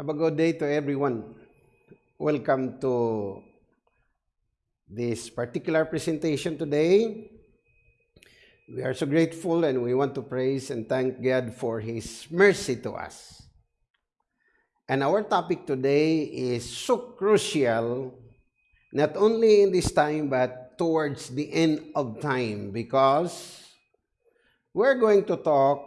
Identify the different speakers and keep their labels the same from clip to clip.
Speaker 1: Have a good day to everyone. Welcome to this particular presentation today. We are so grateful and we want to praise and thank God for His mercy to us. And our topic today is so crucial, not only in this time, but towards the end of time, because we're going to talk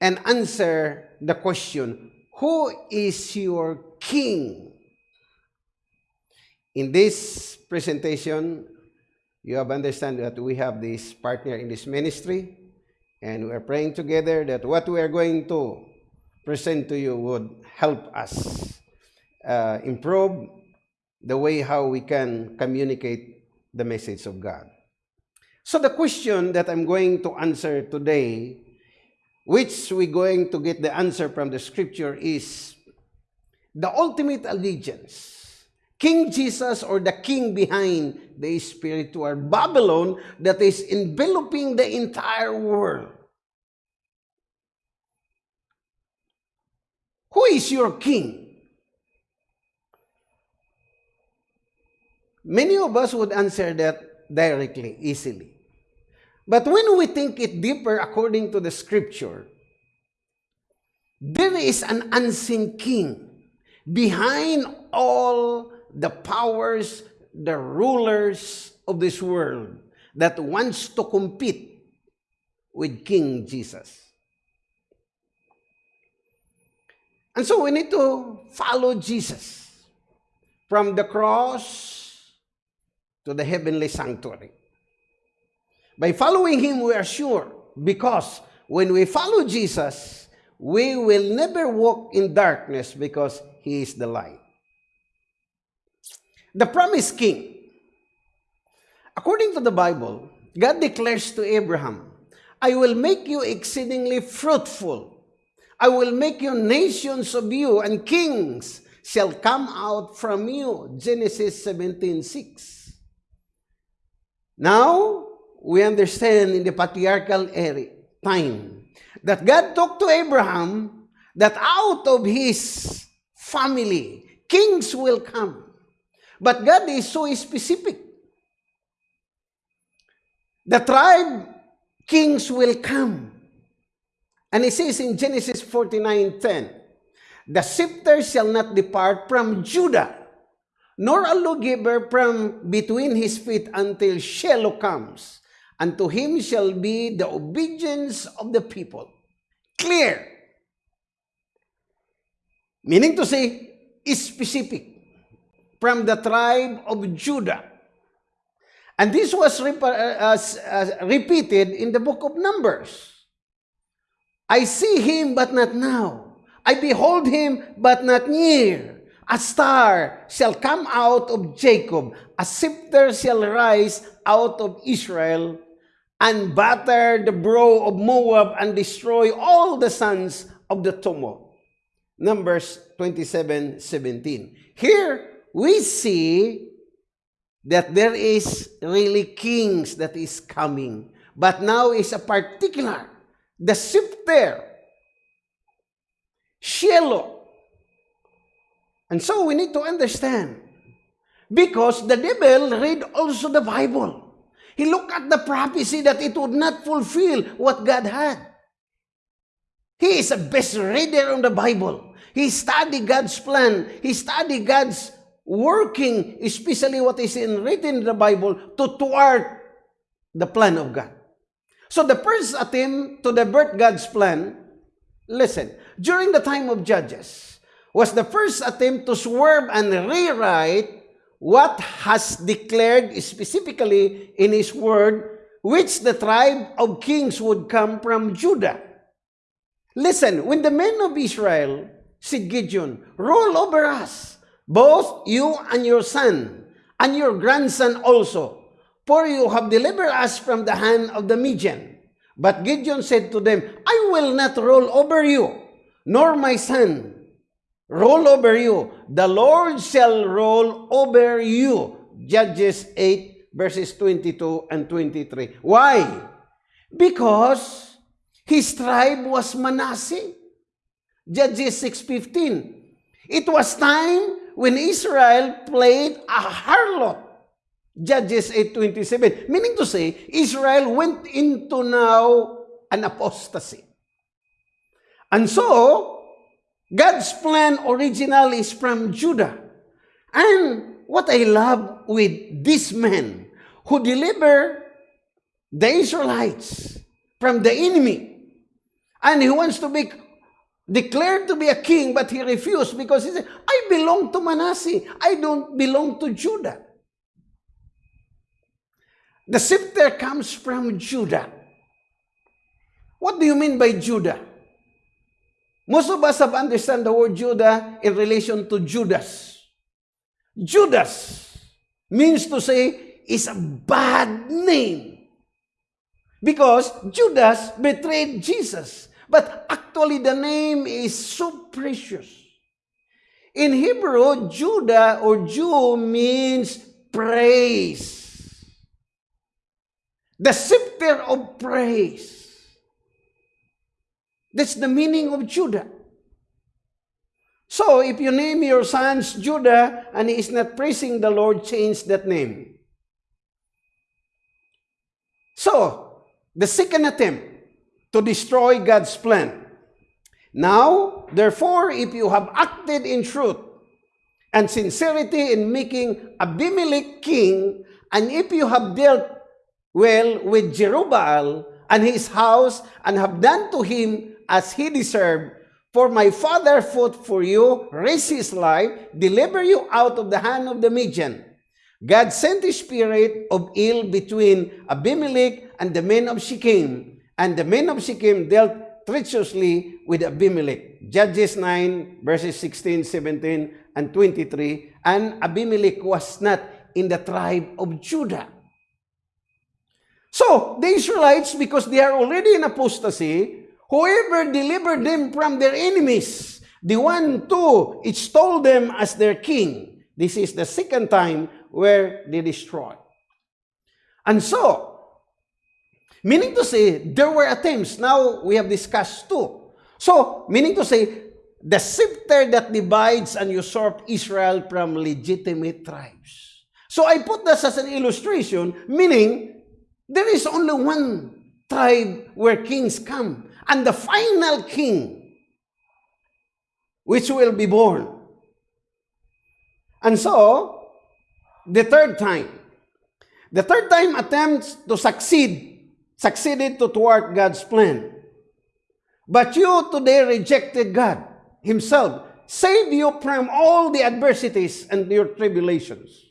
Speaker 1: and answer the question, who is your king? In this presentation, you have understand that we have this partner in this ministry, and we are praying together that what we are going to present to you would help us uh, improve the way how we can communicate the message of God. So the question that I'm going to answer today which we're going to get the answer from the scripture is the ultimate allegiance. King Jesus or the king behind the spiritual Babylon that is enveloping the entire world. Who is your king? Many of us would answer that directly, easily. But when we think it deeper according to the scripture, there is an unseen king behind all the powers, the rulers of this world that wants to compete with King Jesus. And so we need to follow Jesus from the cross to the heavenly sanctuary. By following Him, we are sure because when we follow Jesus, we will never walk in darkness because He is the light. The promised king. According to the Bible, God declares to Abraham, I will make you exceedingly fruitful. I will make you nations of you, and kings shall come out from you. Genesis 17:6. Now, we understand in the patriarchal era, time that God talked to Abraham that out of his family, kings will come. But God is so specific. The tribe kings will come. And he says in Genesis 49:10, The scepter shall not depart from Judah, nor a lawgiver from between his feet until Shiloh comes, and to him shall be the obedience of the people. Clear. Meaning to say, specific from the tribe of Judah. And this was rep uh, uh, repeated in the book of Numbers. I see him, but not now. I behold him, but not near. A star shall come out of Jacob. A scepter shall rise out of Israel and batter the brow of Moab and destroy all the sons of the tumult. Numbers 27, 17. Here, we see that there is really kings that is coming. But now is a particular, the scepter, Shiloh. And so we need to understand. Because the devil read also the Bible. He looked at the prophecy that it would not fulfill what God had. He is a best reader on the Bible. He studied God's plan. He studied God's working, especially what is in, written in the Bible, to thwart the plan of God. So the first attempt to divert God's plan, listen, during the time of Judges, was the first attempt to swerve and rewrite what has declared specifically in his word, which the tribe of kings would come from Judah. Listen, when the men of Israel said Gideon, rule over us, both you and your son, and your grandson also, for you have delivered us from the hand of the Midian. But Gideon said to them, I will not rule over you, nor my son, roll over you. The Lord shall roll over you. Judges 8 verses 22 and 23. Why? Because his tribe was Manasseh. Judges 6.15. It was time when Israel played a harlot. Judges 8.27. Meaning to say, Israel went into now an apostasy. And so, God's plan original is from Judah. And what I love with this man who deliver the Israelites from the enemy. And he wants to be declared to be a king, but he refused because he said, I belong to Manasseh. I don't belong to Judah. The scepter comes from Judah. What do you mean by Judah? Most of us have understand the word Judah in relation to Judas. Judas means to say is a bad name. Because Judas betrayed Jesus. But actually the name is so precious. In Hebrew, Judah or Jew means praise. The scepter of praise. That's the meaning of Judah. So, if you name your sons Judah and he is not praising the Lord, change that name. So, the second attempt to destroy God's plan. Now, therefore, if you have acted in truth and sincerity in making Abimelech king, and if you have dealt well with Jerubbaal and his house, and have done to him as he deserved, for my father fought for you, raised his life, deliver you out of the hand of the Midian. God sent a spirit of ill between Abimelech and the men of Shechem, and the men of Shechem dealt treacherously with Abimelech. Judges 9, verses 16, 17, and 23. And Abimelech was not in the tribe of Judah. So, the Israelites, because they are already in apostasy, whoever delivered them from their enemies, the one too extolled them as their king. This is the second time where they destroy. And so, meaning to say, there were attempts. Now, we have discussed two. So, meaning to say, the scepter that divides and usurps Israel from legitimate tribes. So, I put this as an illustration, meaning, there is only one tribe where kings come. And the final king, which will be born. And so, the third time. The third time attempts to succeed, succeeded to thwart God's plan. But you today rejected God Himself, saved you from all the adversities and your tribulations.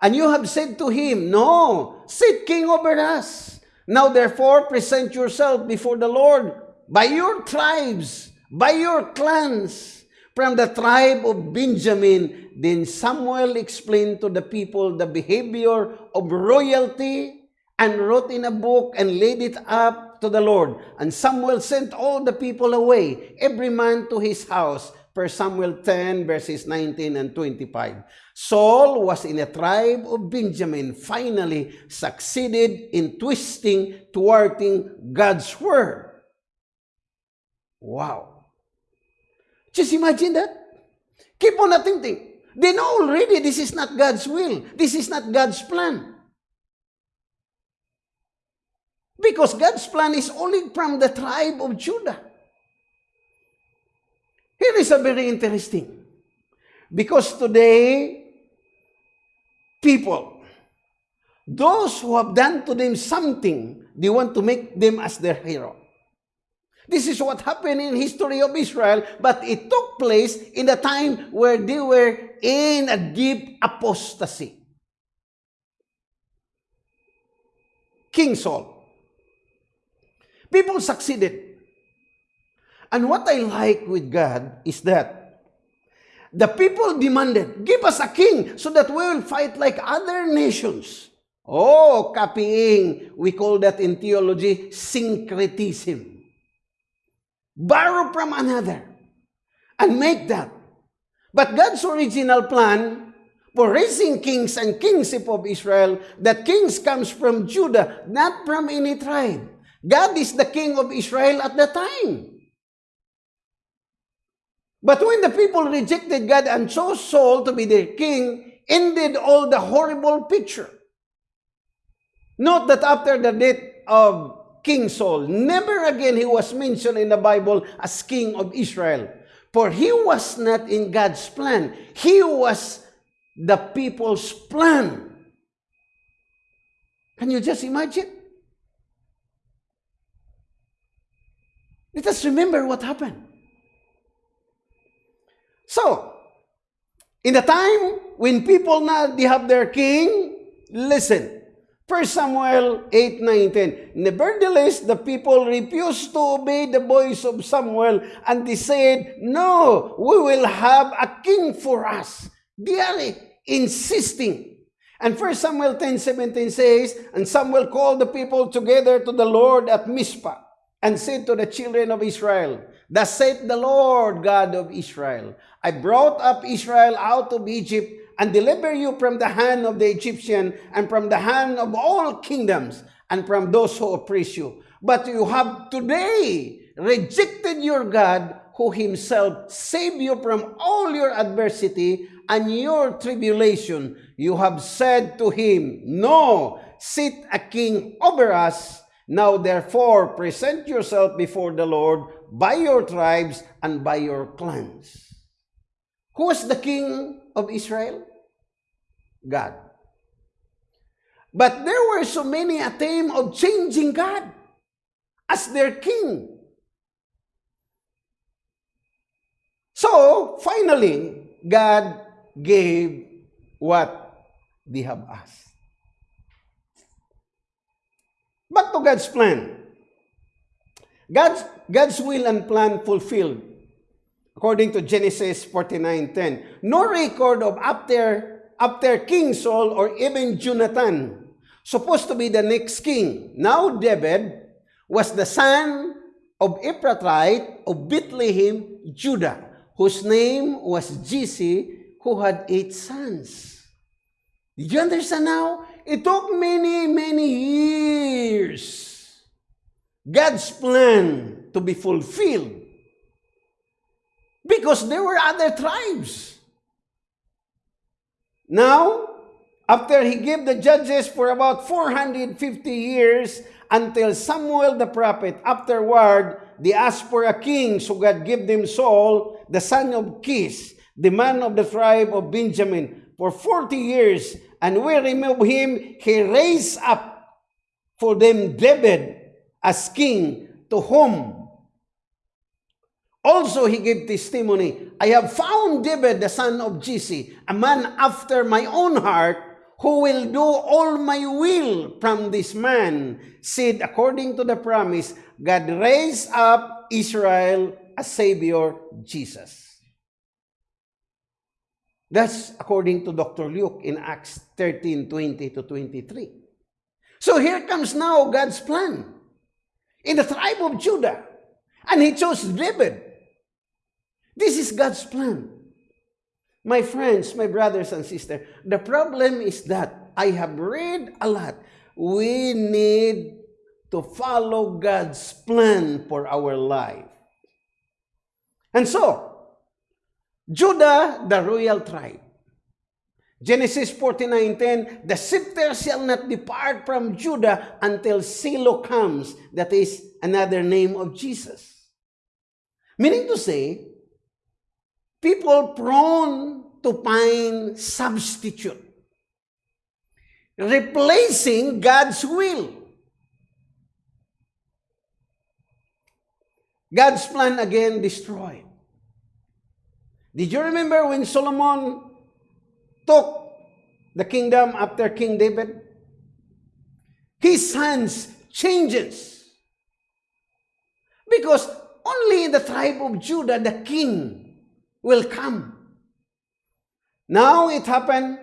Speaker 1: And you have said to Him, No, sit king over us. Now therefore present yourself before the Lord by your tribes, by your clans, from the tribe of Benjamin Then Samuel explained to the people the behavior of royalty and wrote in a book and laid it up to the Lord. And Samuel sent all the people away, every man to his house. 1 Samuel 10 verses 19 and 25. Saul was in a tribe of Benjamin, finally succeeded in twisting, thwarting God's word. Wow. Just imagine that. Keep on thinking. They know already this is not God's will. This is not God's plan. Because God's plan is only from the tribe of Judah. Here is a very interesting. Because today, people, those who have done to them something, they want to make them as their hero. This is what happened in history of Israel, but it took place in the time where they were in a deep apostasy. King Saul. People succeeded. And what I like with God is that the people demanded, give us a king so that we will fight like other nations. Oh, copying. We call that in theology syncretism borrow from another, and make that. But God's original plan for raising kings and kingship of Israel, that kings comes from Judah, not from any tribe. God is the king of Israel at the time. But when the people rejected God and chose Saul to be their king, ended all the horrible picture. Note that after the death of King Saul, never again he was mentioned in the Bible as king of Israel. For he was not in God's plan. He was the people's plan. Can you just imagine? Let us remember what happened. So, in the time when people now they have their king, listen. 1 Samuel 8, 9, 10. Nevertheless, the people refused to obey the voice of Samuel, and they said, No, we will have a king for us. They are insisting. And 1 Samuel 10, 17 says, And Samuel called the people together to the Lord at Mizpah, and said to the children of Israel, Thus saith the Lord God of Israel, I brought up Israel out of Egypt, and deliver you from the hand of the Egyptian and from the hand of all kingdoms and from those who oppress you. But you have today rejected your God who himself saved you from all your adversity and your tribulation. You have said to him, No, sit a king over us. Now therefore present yourself before the Lord by your tribes and by your clans. Who was the king of Israel? God. But there were so many attempts of changing God as their king. So, finally, God gave what they have asked. Back to God's plan. God's, God's will and plan fulfilled according to Genesis 49.10. No record of after, after King Saul or even Jonathan, supposed to be the next king. Now David was the son of Ephrathite of Bethlehem, Judah, whose name was Jesse, who had eight sons. Did you understand now? It took many, many years. God's plan to be fulfilled because there were other tribes. Now, after he gave the judges for about 450 years until Samuel the prophet, afterward, they asked for a king, so God gave them Saul, the son of Kish, the man of the tribe of Benjamin, for 40 years. And we remove him, he raised up for them David as king, to whom Also, he gave testimony, I have found David, the son of Jesse, a man after my own heart, who will do all my will from this man. Said, according to the promise, God raised up Israel a Savior, Jesus. That's according to Dr. Luke in Acts 13, 20 to 23. So here comes now God's plan in the tribe of Judah. And he chose David This is God's plan. My friends, my brothers and sisters, the problem is that I have read a lot. We need to follow God's plan for our life. And so, Judah, the royal tribe. Genesis 49.10, The scepter shall not depart from Judah until Shiloh comes. That is another name of Jesus. Meaning to say, people prone to find substitute, replacing God's will. God's plan again destroyed. Did you remember when Solomon took the kingdom after King David? His sons changes. Because only in the tribe of Judah, the king will come. Now it happened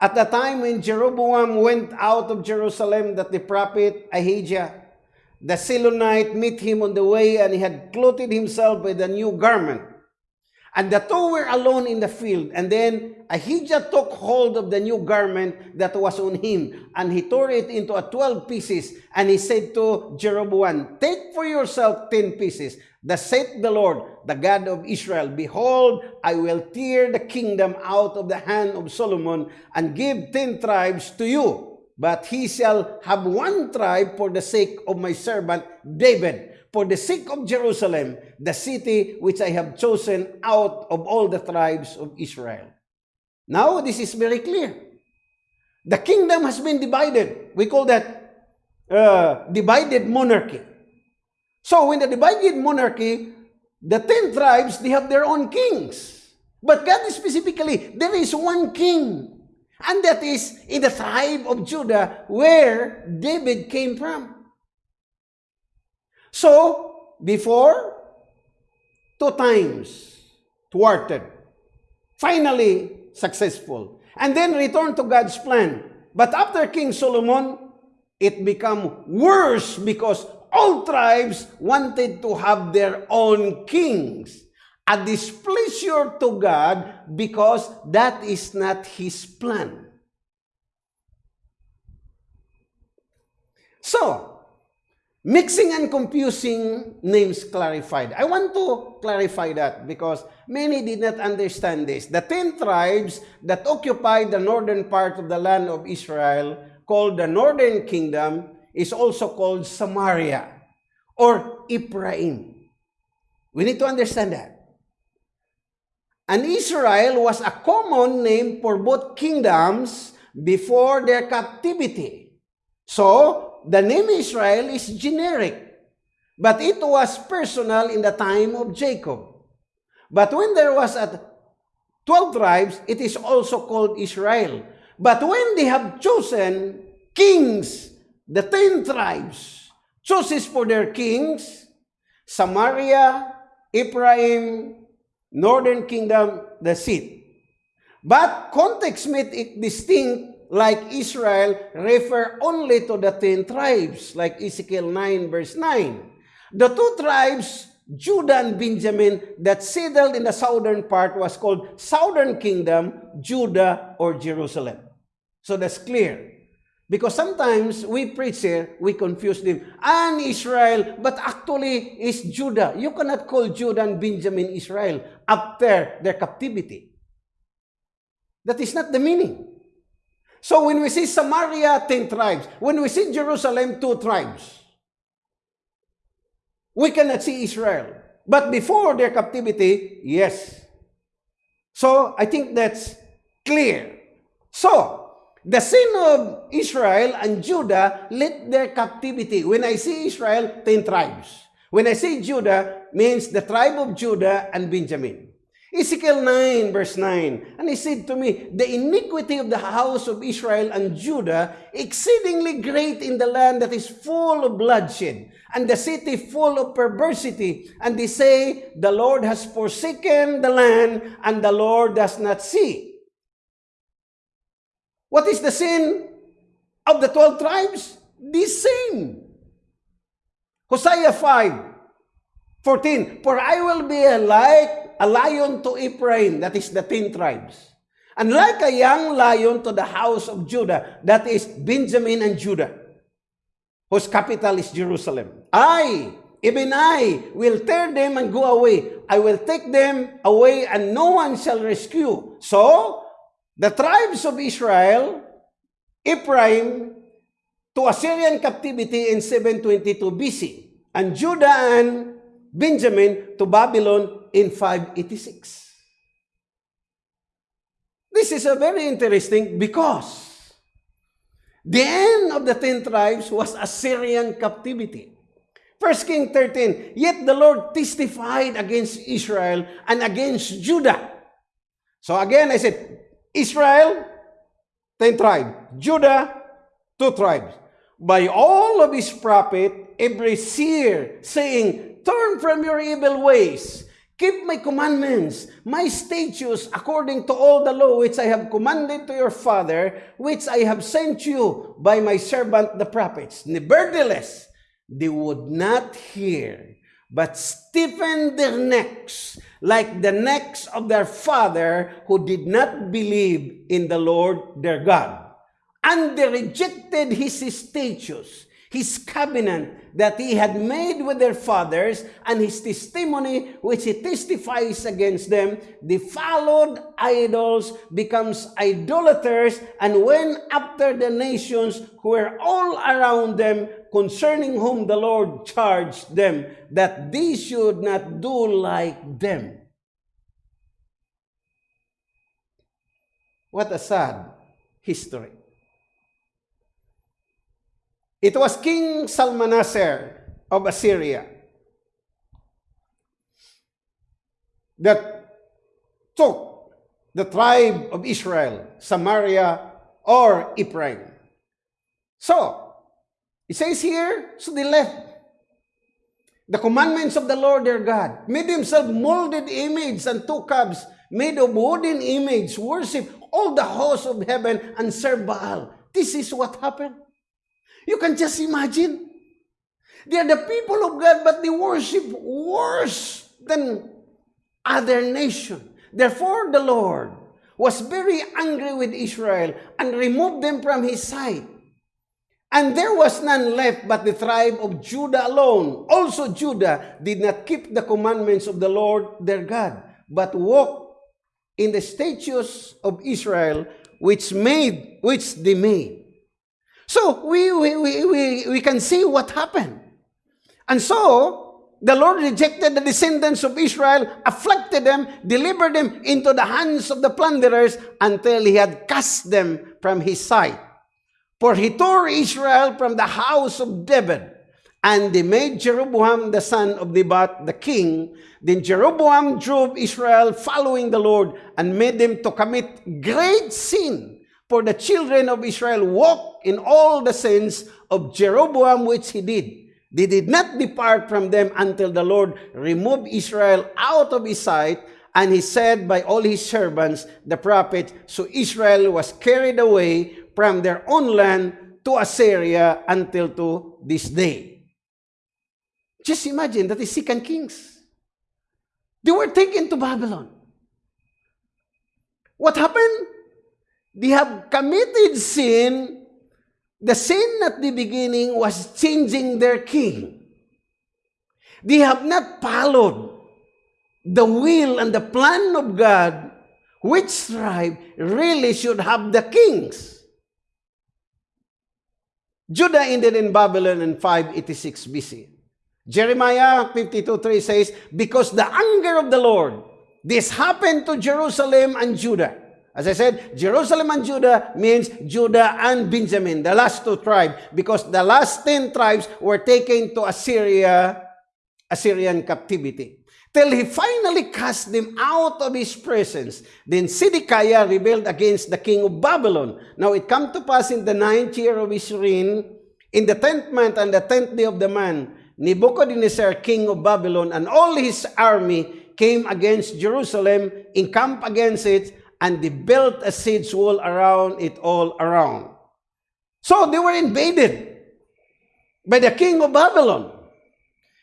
Speaker 1: at the time when Jeroboam went out of Jerusalem that the prophet Ahijah, the Silonite, met him on the way and he had clothed himself with a new garment. And the two were alone in the field. And then Ahijah took hold of the new garment that was on him, and he tore it into a twelve pieces. And he said to Jeroboam, Take for yourself ten pieces. Thus saith the Lord, the God of Israel, Behold, I will tear the kingdom out of the hand of Solomon, and give ten tribes to you. But he shall have one tribe for the sake of my servant David for the sake of Jerusalem, the city which I have chosen out of all the tribes of Israel. Now, this is very clear. The kingdom has been divided. We call that uh, divided monarchy. So, when the divided monarchy, the ten tribes, they have their own kings. But God specifically, there is one king. And that is in the tribe of Judah where David came from. So, before, two times, thwarted. Finally, successful. And then return to God's plan. But after King Solomon, it became worse because all tribes wanted to have their own kings. A displeasure to God because that is not His plan. So, Mixing and confusing names clarified. I want to clarify that because many did not understand this. The ten tribes that occupied the northern part of the land of Israel, called the northern kingdom, is also called Samaria or Ephraim. We need to understand that. And Israel was a common name for both kingdoms before their captivity. So, the name Israel is generic, but it was personal in the time of Jacob. But when there was at 12 tribes, it is also called Israel. But when they have chosen kings, the 10 tribes chooses for their kings, Samaria, Ephraim, Northern Kingdom, the seat. But context made it distinct like Israel, refer only to the ten tribes, like Ezekiel 9 verse 9. The two tribes, Judah and Benjamin, that settled in the southern part was called Southern Kingdom, Judah or Jerusalem. So that's clear. Because sometimes we preach here, we confuse them. And Israel, but actually is Judah. You cannot call Judah and Benjamin Israel after their captivity. That is not the meaning. So when we see Samaria, 10 tribes. When we see Jerusalem, 2 tribes. We cannot see Israel. But before their captivity, yes. So I think that's clear. So, the sin of Israel and Judah led their captivity. When I see Israel, 10 tribes. When I say Judah, means the tribe of Judah and Benjamin. Ezekiel 9 verse 9, And he said to me, The iniquity of the house of Israel and Judah exceedingly great in the land that is full of bloodshed, and the city full of perversity. And they say, The Lord has forsaken the land, and the Lord does not see. What is the sin of the 12 tribes? The same. Hosea 5, 14, For I will be light a lion to Ephraim, that is the ten tribes. And like a young lion to the house of Judah, that is Benjamin and Judah, whose capital is Jerusalem. I, even I, will tear them and go away. I will take them away and no one shall rescue. So, the tribes of Israel, Ephraim, to Assyrian captivity in 722 BC, and Judah and Benjamin to Babylon in 586. This is a very interesting because the end of the ten tribes was Assyrian captivity. 1 King 13, Yet the Lord testified against Israel and against Judah. So again, I said, Israel, 10 tribes. Judah, 2 tribes. By all of his prophet, every seer, saying, Turn from your evil ways Keep my commandments, my statutes, according to all the law which I have commanded to your father, which I have sent you by my servant the prophets. Nevertheless, they would not hear, but stiffened their necks like the necks of their father who did not believe in the Lord their God. And they rejected his statutes, his covenant that he had made with their fathers, and his testimony which he testifies against them. They followed idols, becomes idolaters, and went after the nations who were all around them, concerning whom the Lord charged them that they should not do like them. What a sad history. It was King Salmanaser of Assyria that took the tribe of Israel, Samaria, or Ephraim. So, it says here, so they left the commandments of the Lord their God, made themselves molded image and two calves made of wooden image, worship all the hosts of heaven and serve Baal. This is what happened. You can just imagine. They are the people of God, but they worship worse than other nation. Therefore, the Lord was very angry with Israel and removed them from his sight. And there was none left but the tribe of Judah alone. Also Judah did not keep the commandments of the Lord their God, but walked in the statutes of Israel which made which they made. So we, we, we, we, we can see what happened. And so, the Lord rejected the descendants of Israel, afflicted them, delivered them into the hands of the plunderers until he had cast them from his sight. For he tore Israel from the house of David, and they made Jeroboam the son of Nebat the king. Then Jeroboam drove Israel following the Lord and made them to commit great sin For the children of Israel walked in all the sins of Jeroboam which he did. They did not depart from them until the Lord removed Israel out of his sight, and he said by all his servants, the prophet, so Israel was carried away from their own land to Assyria until to this day. Just imagine that is Second Kings. They were taken to Babylon. What happened? They have committed sin. The sin at the beginning was changing their king. They have not followed the will and the plan of God, which tribe really should have the kings. Judah ended in Babylon in 586 BC. Jeremiah 52.3 says, Because the anger of the Lord, this happened to Jerusalem and Judah. As I said, Jerusalem and Judah means Judah and Benjamin, the last two tribes, because the last ten tribes were taken to Assyria, Assyrian captivity. Till he finally cast them out of his presence. Then Zedekiah rebelled against the king of Babylon. Now it come to pass in the ninth year of his reign, in the tenth month and the tenth day of the month, Nebuchadnezzar, king of Babylon, and all his army came against Jerusalem, encamped against it, and they built a siege wall around it all around. So they were invaded by the king of Babylon.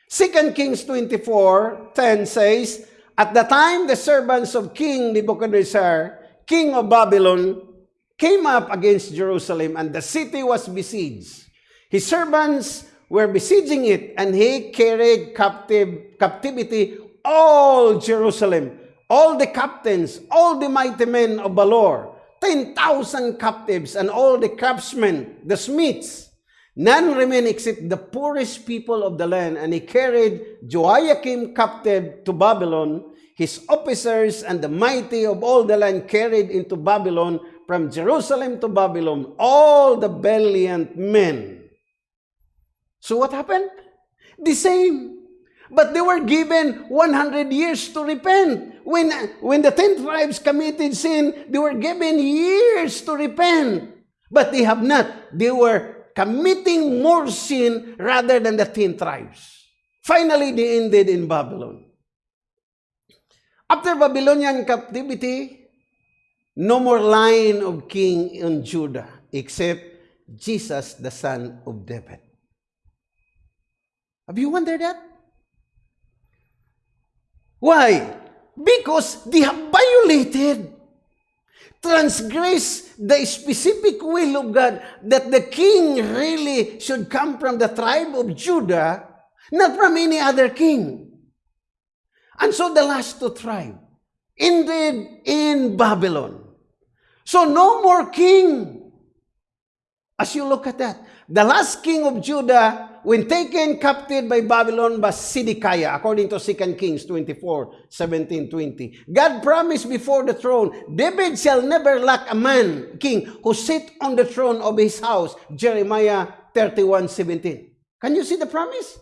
Speaker 1: 2 Kings 24, 10 says, At the time the servants of King Nebuchadnezzar, king of Babylon, came up against Jerusalem, and the city was besieged. His servants were besieging it, and he carried captive captivity all Jerusalem all the captains, all the mighty men of Valor, 10,000 captives, and all the craftsmen, the smiths. None remained except the poorest people of the land, and he carried Joachim captive to Babylon, his officers and the mighty of all the land carried into Babylon, from Jerusalem to Babylon, all the valiant men. So what happened? The same. But they were given 100 years to repent. When, when the 10 tribes committed sin, they were given years to repent. But they have not. They were committing more sin rather than the 10 tribes. Finally, they ended in Babylon. After Babylonian captivity, no more line of king in Judah except Jesus, the son of David. Have you wondered that? Why? Because they have violated, transgressed the specific will of God that the king really should come from the tribe of Judah, not from any other king. And so the last two tribe ended in Babylon. So no more king. As you look at that, the last king of Judah when taken captive by Babylon was Zedekiah, according to 2 Kings 24, 17, 20. God promised before the throne, David shall never lack a man, king, who sit on the throne of his house. Jeremiah 31, 17. Can you see the promise?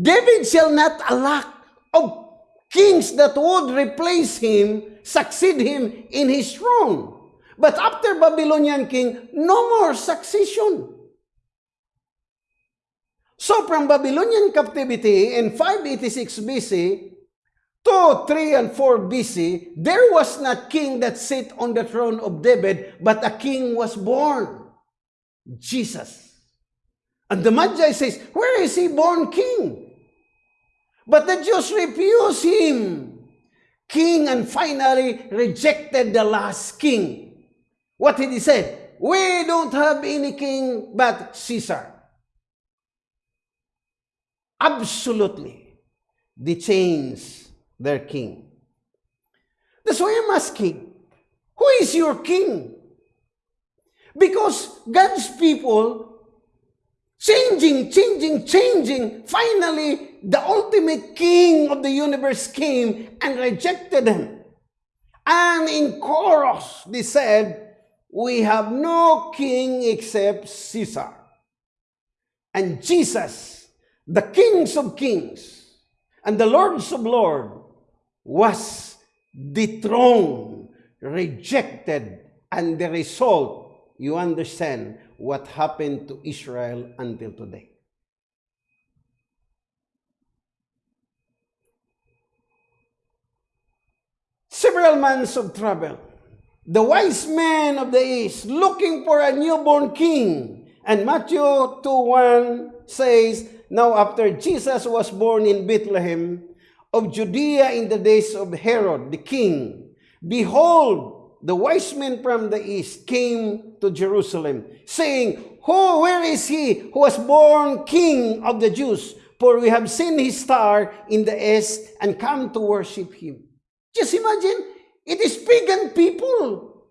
Speaker 1: David shall not lack of kings that would replace him, succeed him in his throne. But after Babylonian king, no more succession. So from Babylonian captivity in 586 BC to 3 and 4 BC, there was not king that sat on the throne of David, but a king was born, Jesus. And the Magi says, where is he born king? But the Jews refused him, king, and finally rejected the last king. What did he say? We don't have any king but Caesar. Absolutely, they changed their king. That's why I'm asking, who is your king? Because God's people changing, changing, changing. Finally, the ultimate king of the universe came and rejected them. And in chorus, they said, We have no king except Caesar. And Jesus the kings of kings and the lords of lords was dethroned, rejected, and the result, you understand what happened to Israel until today. Several months of travel. The wise men of the east looking for a newborn king. And Matthew 2 1 says, Now after Jesus was born in Bethlehem of Judea in the days of Herod the king, behold, the wise men from the east came to Jerusalem, saying, Who, where is he who was born king of the Jews? For we have seen his star in the east and come to worship him. Just imagine, it is pagan people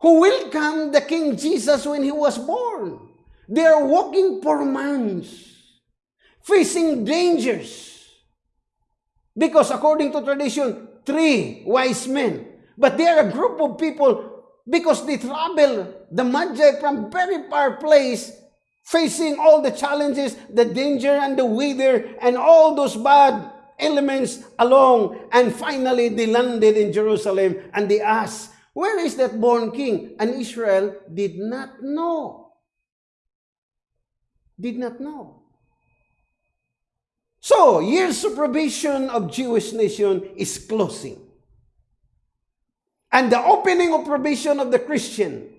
Speaker 1: who welcomed the King Jesus when he was born. They are walking for months facing dangers. Because according to tradition, three wise men. But they are a group of people because they travel the Magi from very far place facing all the challenges, the danger and the weather and all those bad elements along. And finally, they landed in Jerusalem and they asked, where is that born king? And Israel did not know. Did not know. So, years of probation of Jewish nation is closing. And the opening of probation of the Christian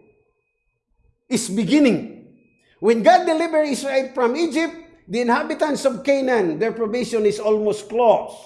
Speaker 1: is beginning. When God delivered Israel from Egypt, the inhabitants of Canaan, their probation is almost closed.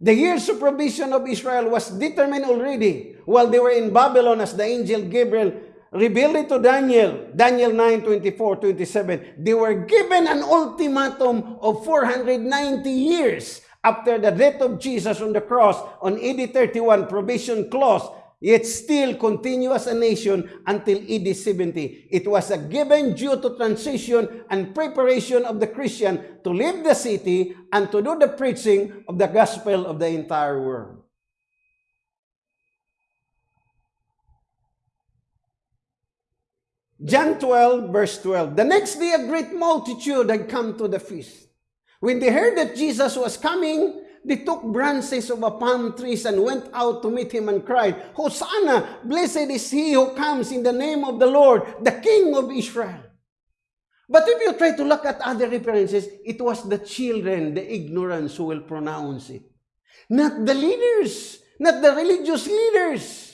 Speaker 1: The years of probation of Israel was determined already while they were in Babylon as the angel Gabriel revealed it to Daniel, Daniel 9, 24, 27. They were given an ultimatum of 490 years after the death of Jesus on the cross on AD 31, provision clause, yet still continue as a nation until AD 70. It was a given due to transition and preparation of the Christian to leave the city and to do the preaching of the gospel of the entire world. John 12, verse 12. The next day, a great multitude had come to the feast. When they heard that Jesus was coming, they took branches of a palm trees and went out to meet him and cried, Hosanna! Blessed is he who comes in the name of the Lord, the King of Israel. But if you try to look at other references, it was the children, the ignorance who will pronounce it. Not the leaders, not the religious leaders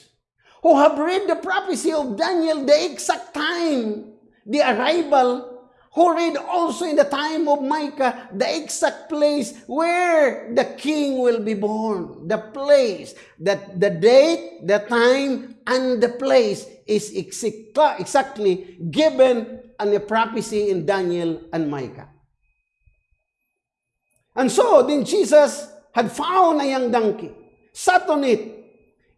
Speaker 1: who have read the prophecy of Daniel, the exact time, the arrival who read also in the time of Micah the exact place where the king will be born. The place, that the date, the time, and the place is exactly given in the prophecy in Daniel and Micah. And so, then Jesus had found a young donkey, sat on it.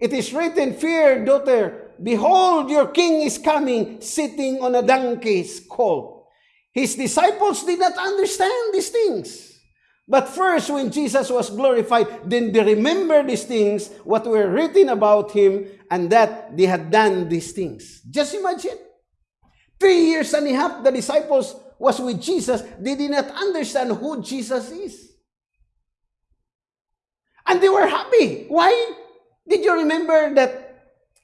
Speaker 1: It is written, Fear, daughter, behold, your king is coming, sitting on a donkey's colt. His disciples did not understand these things. But first, when Jesus was glorified, then they remember these things, what were written about him, and that they had done these things. Just imagine. Three years and a half, the disciples was with Jesus. They did not understand who Jesus is. And they were happy. Why? Did you remember that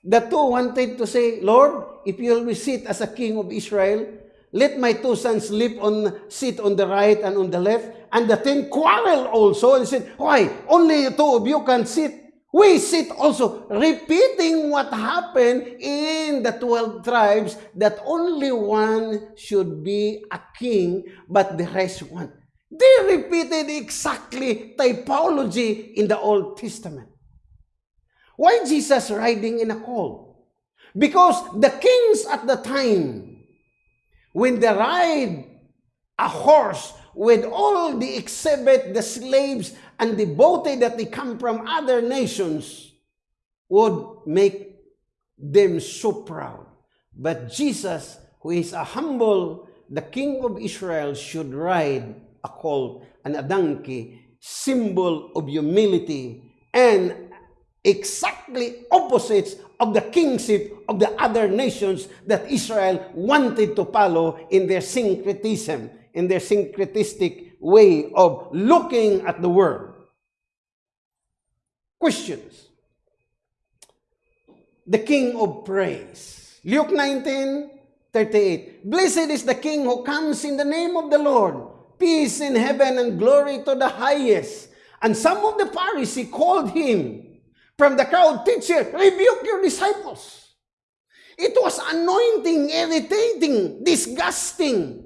Speaker 1: the two wanted to say, Lord, if you will sit as a king of Israel, let my two sons live on, sit on the right and on the left. And the ten quarrel also and said, Why? Only two of you can sit. We sit also, repeating what happened in the 12 tribes, that only one should be a king, but the rest want. They repeated exactly typology in the Old Testament. Why Jesus riding in a colt? Because the kings at the time when they ride a horse with all the exhibit, the slaves, and the booty that they come from other nations, would make them so proud. But Jesus, who is a humble, the King of Israel, should ride a colt and a donkey, symbol of humility and exactly opposites of the kingship of the other nations that Israel wanted to follow in their syncretism, in their syncretistic way of looking at the world. Questions. The King of Praise. Luke 19, 38. Blessed is the King who comes in the name of the Lord. Peace in heaven and glory to the highest. And some of the Pharisees called him from the crowd, Teacher, rebuke your disciples. It was anointing, irritating, disgusting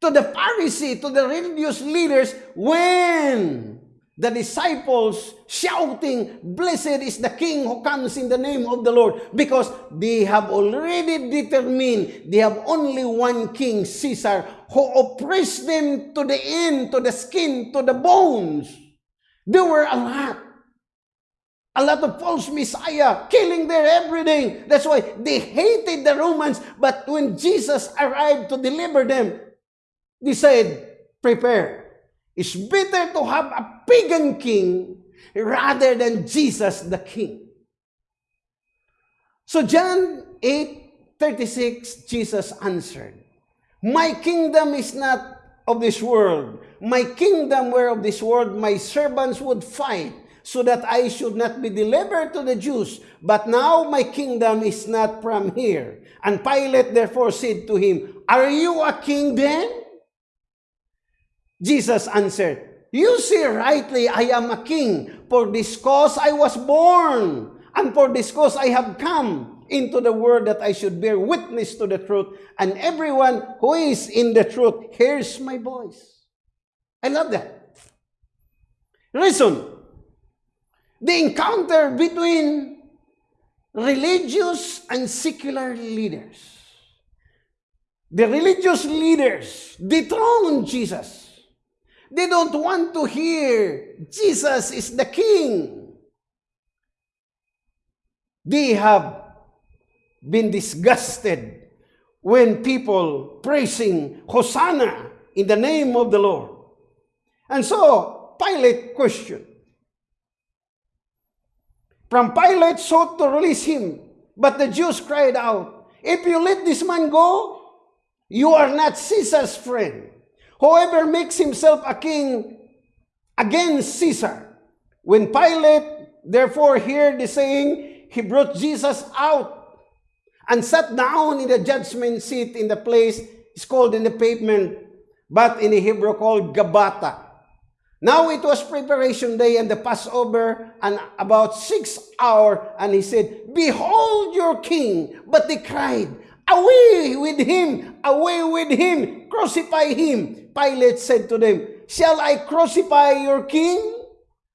Speaker 1: to the Pharisee, to the religious leaders when the disciples shouting, Blessed is the King who comes in the name of the Lord, because they have already determined they have only one King, Caesar, who oppressed them to the end, to the skin, to the bones. There were a lot. A lot of false messiah killing their everything. That's why they hated the Romans. But when Jesus arrived to deliver them, they said, prepare. It's better to have a pagan king rather than Jesus the king. So John 8, 36, Jesus answered, My kingdom is not of this world. My kingdom were of this world, my servants would fight so that I should not be delivered to the Jews. But now my kingdom is not from here. And Pilate therefore said to him, Are you a king then? Jesus answered, You say rightly, I am a king. For this cause I was born, and for this cause I have come into the world that I should bear witness to the truth. And everyone who is in the truth hears my voice. I love that. Reason, the encounter between religious and secular leaders. The religious leaders dethrone Jesus. They don't want to hear Jesus is the king. They have been disgusted when people praising Hosanna in the name of the Lord. And so Pilate questioned, from Pilate sought to release him, but the Jews cried out, If you let this man go, you are not Caesar's friend. Whoever makes himself a king against Caesar. When Pilate therefore heard the saying, he brought Jesus out and sat down in the judgment seat in the place is called in the pavement, but in the Hebrew called Gabata Now it was preparation day and the Passover and about six hour and he said, Behold your king. But they cried, Away with him! Away with him! Crucify him! Pilate said to them, Shall I crucify your king?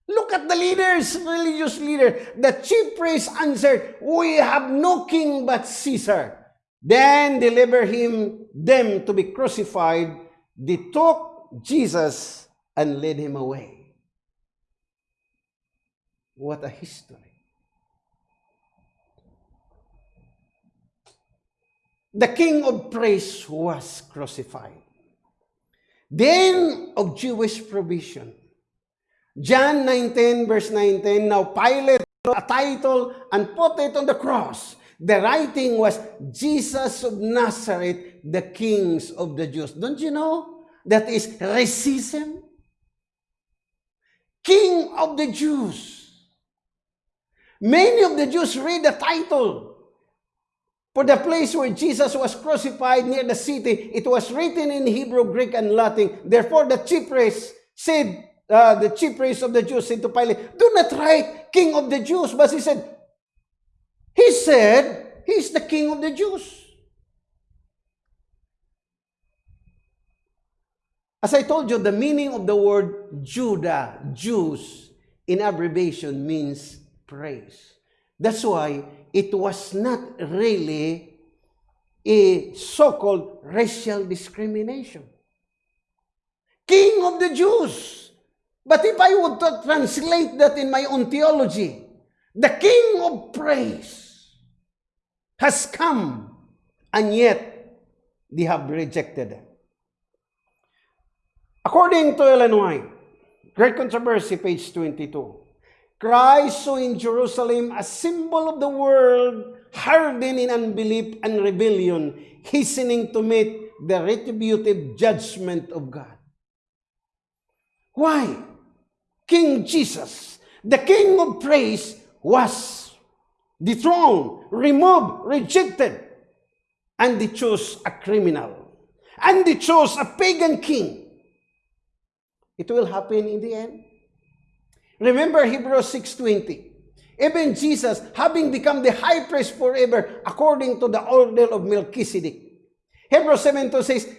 Speaker 1: Look at the leaders, religious leader. The chief priest answered, We have no king but Caesar. Then deliver him them to be crucified. They took Jesus and led him away. What a history. The king of praise was crucified. The end of Jewish provision. John 19 verse 19, Now Pilate a title and put it on the cross. The writing was Jesus of Nazareth, the kings of the Jews. Don't you know that is racism? King of the Jews. Many of the Jews read the title For the place where Jesus was crucified near the city, it was written in Hebrew, Greek, and Latin. Therefore, the chief priest said, uh, the chief priest of the Jews said to Pilate, Do not write King of the Jews. But he said, He said, He is the King of the Jews. As I told you, the meaning of the word Judah, Jews, in abbreviation means praise. That's why it was not really a so-called racial discrimination. King of the Jews. But if I would translate that in my own theology, the King of praise has come, and yet they have rejected it. According to Ellen White, Great Controversy, page 22, Christ saw in Jerusalem a symbol of the world hardened in unbelief and rebellion, hastening to meet the retributive judgment of God. Why? King Jesus, the King of praise, was dethroned, removed, rejected, and they chose a criminal. And they chose a pagan king. It will happen in the end. Remember Hebrews 6.20. Even Jesus, having become the high priest forever, according to the order of Melchizedek. Hebrews 7.2 says,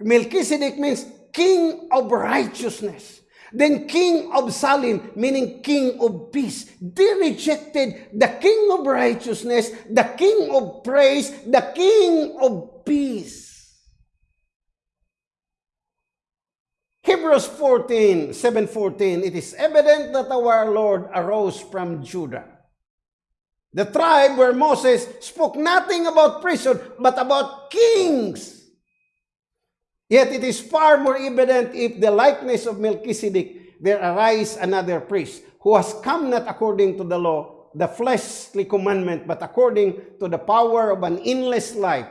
Speaker 1: Melchizedek means king of righteousness. Then king of Salim, meaning king of peace. They rejected the king of righteousness, the king of praise, the king of peace. Hebrews 14, 7.14, it is evident that our Lord arose from Judah. The tribe where Moses spoke nothing about priesthood, but about kings. Yet it is far more evident if the likeness of Melchizedek, there arise another priest, who has come not according to the law, the fleshly commandment, but according to the power of an endless life.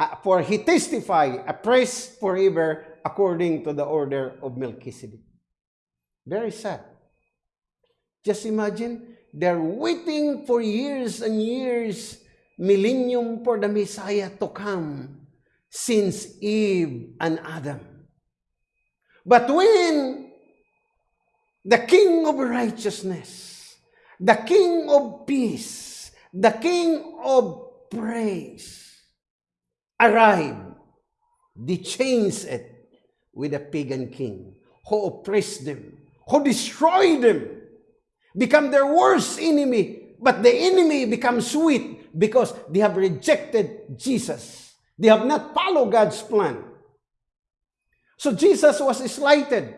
Speaker 1: Uh, for he testify, a priest forever, according to the order of Melchizedek. Very sad. Just imagine, they're waiting for years and years, millennium for the Messiah to come since Eve and Adam. But when the King of righteousness, the King of peace, the King of praise arrived, they changed it with a pagan king who oppressed them, who destroyed them, become their worst enemy. But the enemy becomes sweet because they have rejected Jesus. They have not followed God's plan. So Jesus was slighted,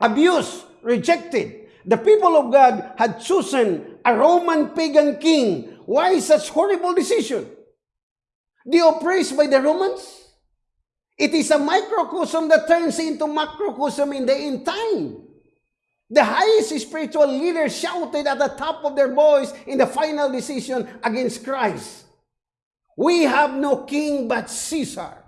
Speaker 1: abused, rejected. The people of God had chosen a Roman pagan king. Why such horrible decision? They oppressed by the Romans? It is a microcosm that turns into macrocosm in the end time. The highest spiritual leaders shouted at the top of their voice in the final decision against Christ. We have no king but Caesar.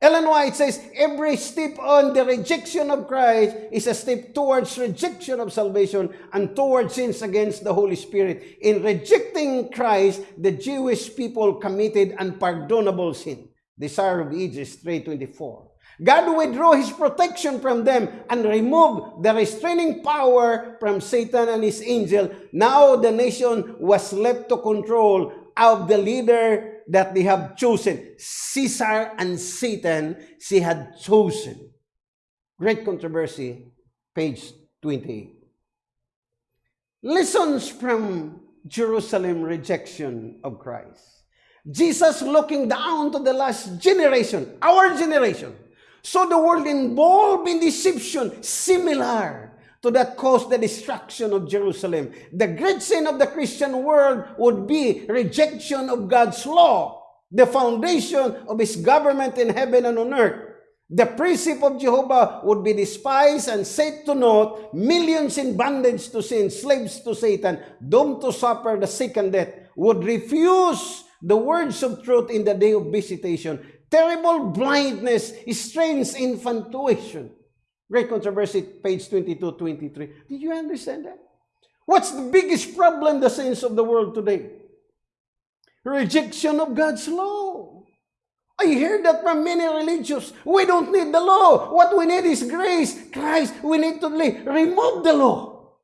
Speaker 1: Ellen White says, every step on the rejection of Christ is a step towards rejection of salvation and towards sins against the Holy Spirit. In rejecting Christ, the Jewish people committed unpardonable sin. Desire of Ages 3.24. God withdrew His protection from them and removed the restraining power from Satan and his angel. Now the nation was left to control of the leader that they have chosen. Caesar and Satan, she had chosen. Great controversy, page 28. Lessons from Jerusalem rejection of Christ. Jesus looking down to the last generation, our generation. So the world involved in deception, similar to that caused the destruction of Jerusalem. The great sin of the Christian world would be rejection of God's law, the foundation of His government in heaven and on earth. The precept of Jehovah would be despised and set to naught, millions in bondage to sin, slaves to Satan, doomed to suffer the second death, would refuse the words of truth in the day of visitation, terrible blindness, strange infatuation. Great controversy, page 22, 23. Did you understand that? What's the biggest problem the saints of the world today? Rejection of God's law. I hear that from many religious. We don't need the law. What we need is grace. Christ, we need to remove the law.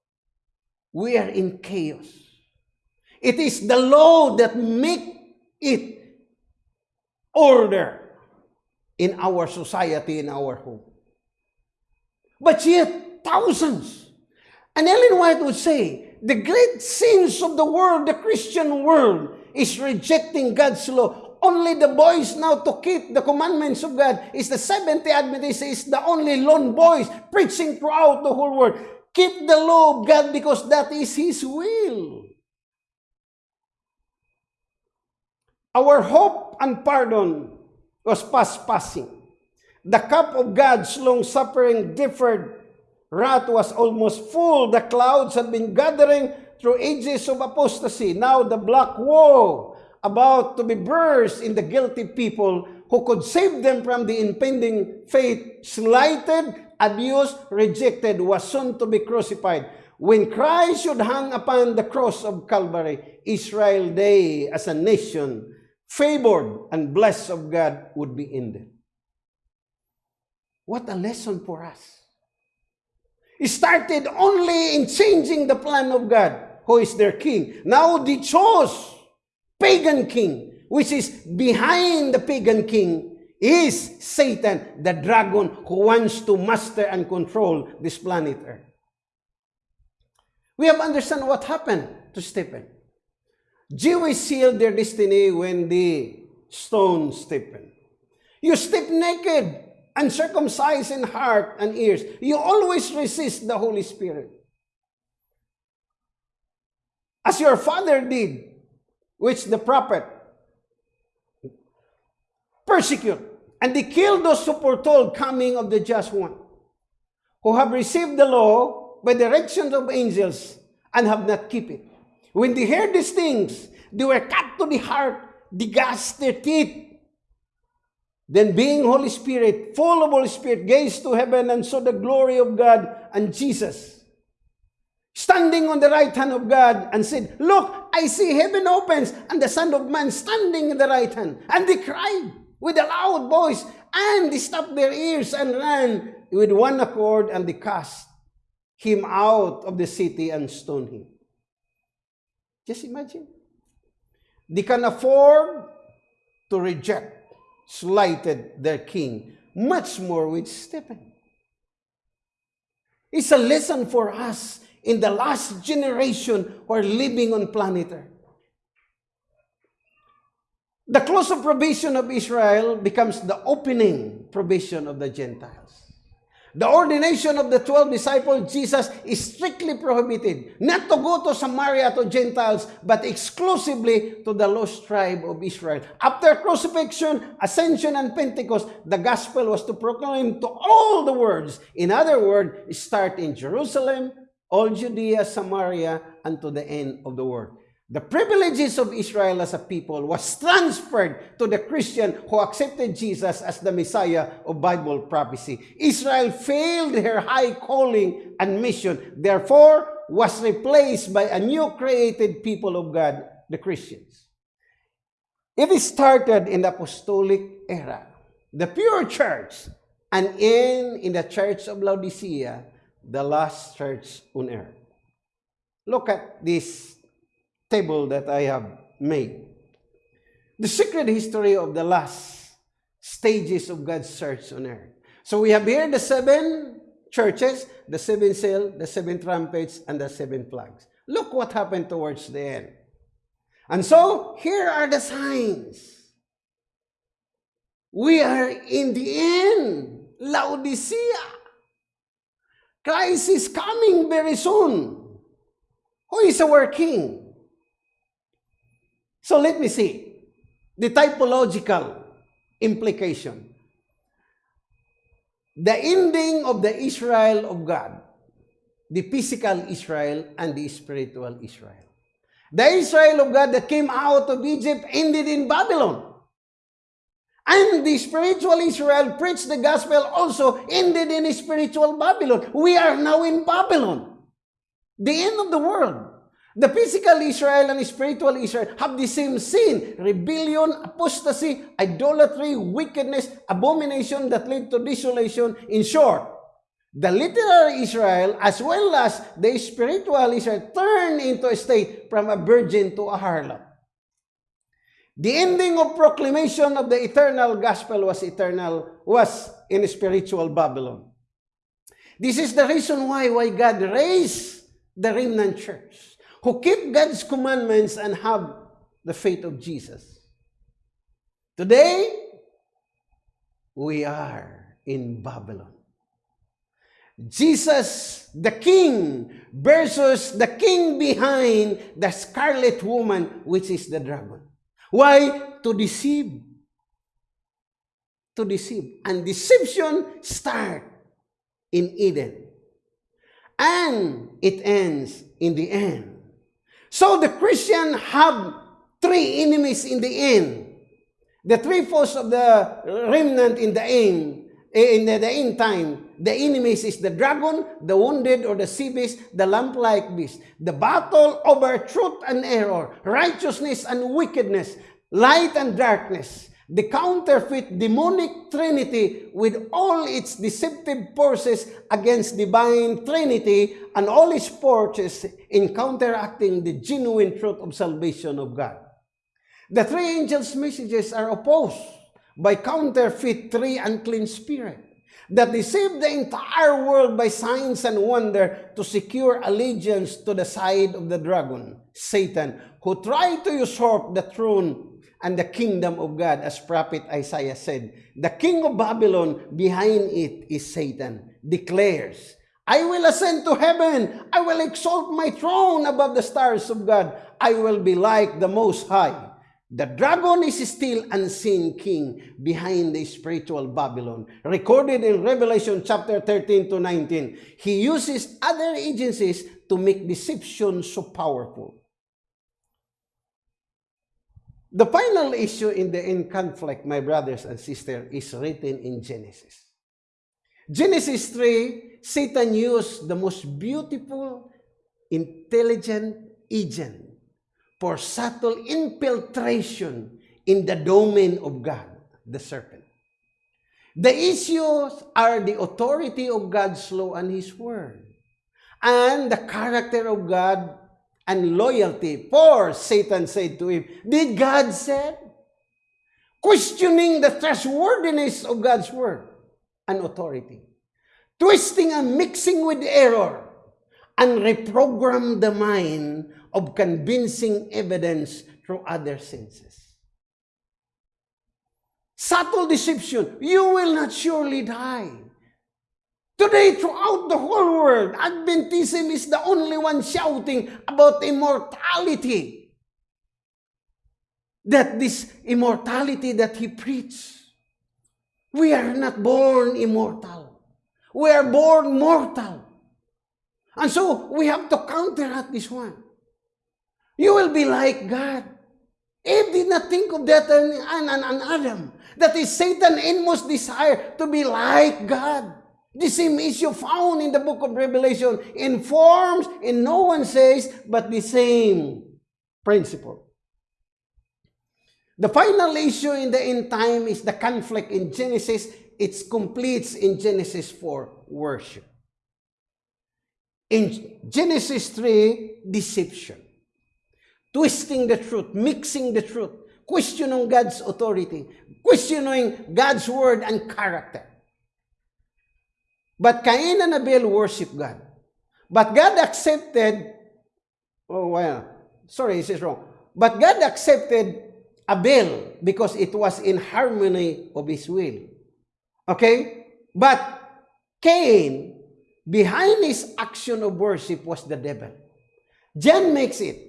Speaker 1: We are in chaos. It is the law that make it order in our society, in our home. But yet, thousands. And Ellen White would say, the great sins of the world, the Christian world, is rejecting God's law. Only the boys now to keep the commandments of God is the Seventh-day Adventist is the only lone boys preaching throughout the whole world. Keep the law of God because that is His will. Our hope and pardon was past passing. The cup of God's long-suffering deferred wrath was almost full. The clouds had been gathering through ages of apostasy. Now the black wall about to be burst in the guilty people who could save them from the impending fate, slighted, abused, rejected, was soon to be crucified. When Christ should hang upon the cross of Calvary, Israel day as a nation favored and blessed of God would be ended. What a lesson for us. It started only in changing the plan of God, who is their king. Now they chose pagan king, which is behind the pagan king is Satan, the dragon who wants to master and control this planet Earth. We have understand what happened to Stephen. Jews sealed their destiny when they stone Stephen. You step naked, uncircumcised in heart and ears. You always resist the Holy Spirit. As your father did, which the prophet persecute, and they killed those who foretold coming of the just one, who have received the law by directions of angels and have not kept it. When they heard these things, they were cut to the heart, they gashed their teeth. Then being Holy Spirit, full of Holy Spirit, gazed to heaven and saw the glory of God and Jesus. Standing on the right hand of God and said, Look, I see heaven opens and the Son of Man standing in the right hand. And they cried with a loud voice and they stopped their ears and ran with one accord and they cast him out of the city and stoned him. Just imagine. They can afford to reject, slighted their king, much more with Stephen. It's a lesson for us in the last generation who are living on planet Earth. The close of probation of Israel becomes the opening probation of the Gentiles. The ordination of the 12 disciples, Jesus is strictly prohibited not to go to Samaria to Gentiles, but exclusively to the lost tribe of Israel. After crucifixion, ascension, and Pentecost, the gospel was to proclaim to all the worlds. In other words, start in Jerusalem, all Judea, Samaria, and to the end of the world. The privileges of Israel as a people was transferred to the Christian who accepted Jesus as the Messiah of Bible prophecy. Israel failed her high calling and mission, therefore was replaced by a new created people of God, the Christians. It started in the apostolic era, the pure church, and in, in the church of Laodicea, the last church on earth. Look at this table that I have made. the secret history of the last stages of God's church on earth. So we have here the seven churches, the seven seal, the seven trumpets, and the seven flags. Look what happened towards the end. And so, here are the signs. We are in the end. Laodicea. Christ is coming very soon. Who is our king? So let me see the typological implication. The ending of the Israel of God, the physical Israel and the spiritual Israel. The Israel of God that came out of Egypt ended in Babylon. And the spiritual Israel preached the gospel also ended in spiritual Babylon. We are now in Babylon. The end of the world. The physical Israel and spiritual Israel have the same sin, rebellion, apostasy, idolatry, wickedness, abomination that lead to desolation. In short, the literal Israel as well as the spiritual Israel turn into a state from a virgin to a harlot. The ending of proclamation of the eternal gospel was eternal, was in spiritual Babylon. This is the reason why, why God raised the remnant church, who keep God's commandments and have the faith of Jesus. Today, we are in Babylon. Jesus, the king, versus the king behind the scarlet woman, which is the dragon. Why? To deceive. To deceive. And deception start in Eden. And it ends in the end. So the Christian have three enemies in the end. The three foes of the remnant in the end, in the, the end time, the enemies is the dragon, the wounded or the sea beast, the lamp-like beast. The battle over truth and error, righteousness and wickedness, light and darkness, the counterfeit demonic trinity with all its deceptive forces against divine trinity and all its forces in counteracting the genuine truth of salvation of God. The three angels' messages are opposed by counterfeit three unclean spirit that deceived the entire world by signs and wonder to secure allegiance to the side of the dragon, Satan, who tried to usurp the throne and the kingdom of God, as prophet Isaiah said. The king of Babylon, behind it is Satan, declares, I will ascend to heaven. I will exalt my throne above the stars of God. I will be like the Most High. The dragon is still unseen king behind the spiritual Babylon. Recorded in Revelation chapter 13 to 19. He uses other agencies to make deception so powerful. The final issue in the end conflict, my brothers and sisters, is written in Genesis. Genesis 3, Satan used the most beautiful, intelligent agent for subtle infiltration in the domain of God, the serpent. The issues are the authority of God's law and His word, and the character of God and loyalty. For Satan said to him, Did God say? Questioning the trustworthiness of God's word and authority. Twisting and mixing with error and reprogram the mind of convincing evidence through other senses. Subtle deception, you will not surely die. Today, throughout the whole world, Adventism is the only one shouting about immortality. That this immortality that he preached, we are not born immortal. We are born mortal. And so, we have to counteract this one. You will be like God. Eve did not think of that and, and, and Adam. That is Satan's inmost desire to be like God. The same issue found in the book of Revelation in forms, in no one says, but the same principle. The final issue in the end time is the conflict in Genesis. It completes in Genesis 4, worship. In Genesis 3, deception twisting the truth, mixing the truth, questioning God's authority, questioning God's word and character. But Cain and Abel worship God. But God accepted, oh, well, sorry, this is wrong. But God accepted Abel because it was in harmony of his will. Okay? But Cain, behind his action of worship was the devil. John makes it.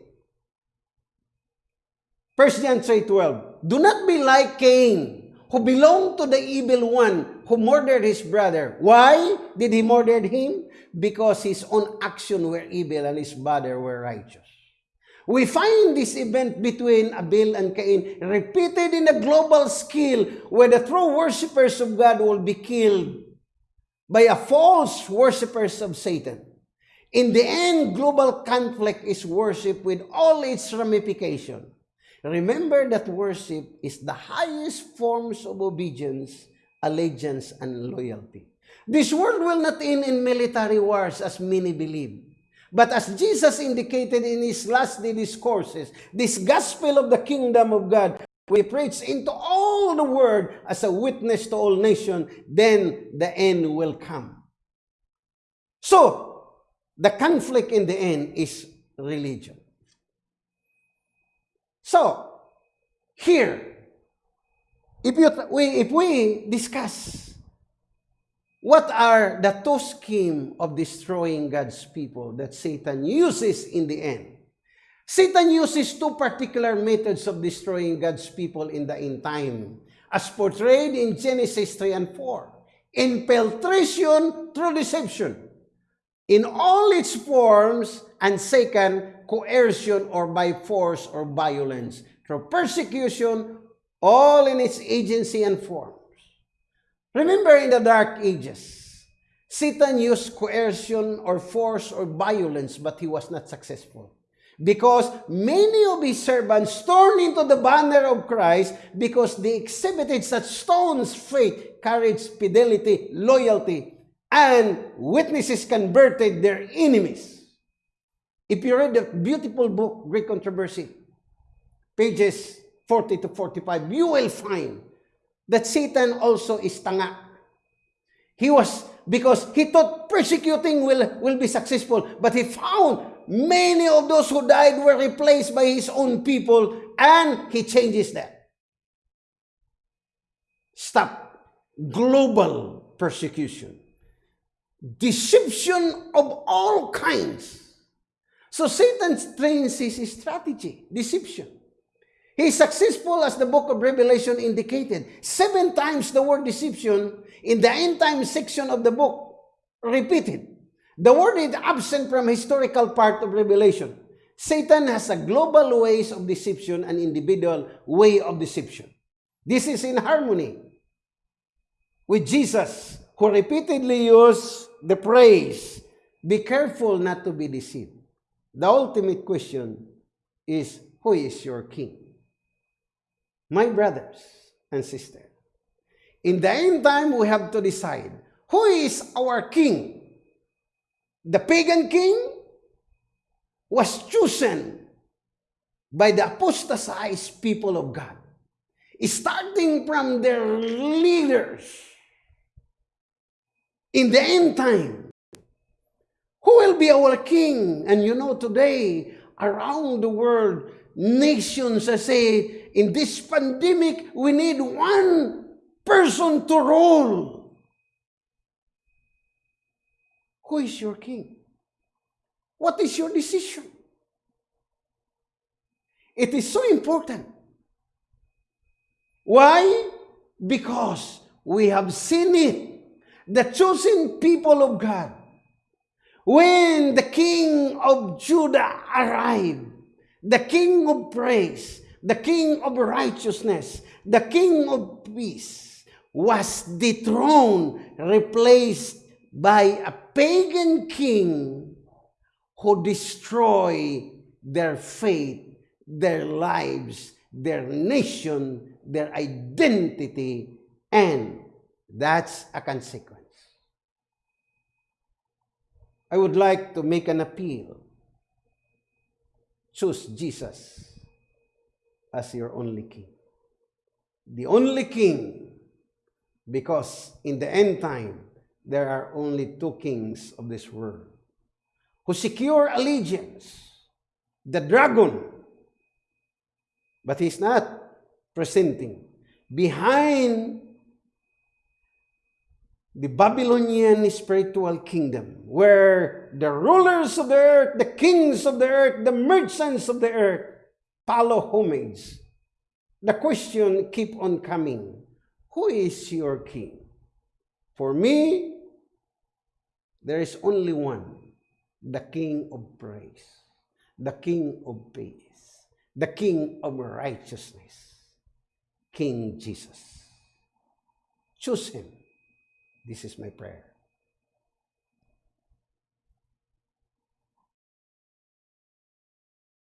Speaker 1: 1 John 3.12 Do not be like Cain, who belonged to the evil one, who murdered his brother. Why did he murder him? Because his own action were evil and his brother were righteous. We find this event between Abel and Cain repeated in a global scale where the true worshippers of God will be killed by a false worshippers of Satan. In the end, global conflict is worship with all its ramifications. Remember that worship is the highest forms of obedience, allegiance, and loyalty. This world will not end in military wars as many believe. But as Jesus indicated in his last day discourses, this gospel of the kingdom of God we preach into all the world as a witness to all nations, then the end will come. So, the conflict in the end is religion. So, here, if, you, we, if we discuss what are the two schemes of destroying God's people that Satan uses in the end? Satan uses two particular methods of destroying God's people in the end time, as portrayed in Genesis 3 and 4. Infiltration through deception in all its forms, and second, coercion or by force or violence, through persecution, all in its agency and forms. Remember in the Dark Ages, Satan used coercion or force or violence, but he was not successful. Because many of his servants turned into the banner of Christ because they exhibited such stone's faith, courage, fidelity, loyalty, and witnesses converted their enemies. If you read the beautiful book, Great Controversy, pages 40 to 45, you will find that Satan also is tanga. He was, because he thought persecuting will, will be successful, but he found many of those who died were replaced by his own people, and he changes that. Stop global persecution. Deception of all kinds. So Satan trains his strategy, deception. He is successful as the book of Revelation indicated. Seven times the word deception in the end time section of the book repeated. The word is absent from historical part of Revelation. Satan has a global ways of deception and individual way of deception. This is in harmony with Jesus, who repeatedly used the praise, be careful not to be deceived. The ultimate question is, who is your king? My brothers and sisters, in the end time, we have to decide, who is our king? The pagan king was chosen by the apostatized people of God, starting from their leaders in the end time. Who will be our king? And you know, today, around the world, nations say, in this pandemic, we need one person to rule. Who is your king? What is your decision? It is so important. Why? Because we have seen it. The chosen people of God. When the king of Judah arrived, the king of praise, the king of righteousness, the king of peace was dethroned, replaced by a pagan king who destroy their faith, their lives, their nation, their identity, and that's a consequence. I would like to make an appeal. Choose Jesus. as your only king. The only king, because in the end time, there are only two kings of this world who secure allegiance. The dragon, but he's not presenting. Behind the Babylonian spiritual kingdom, where the rulers of the earth, the kings of the earth, the merchants of the earth follow homage. The question keep on coming. Who is your king? For me, there is only one, the king of praise, the king of peace, the king of righteousness, King Jesus. Choose him. This is my prayer.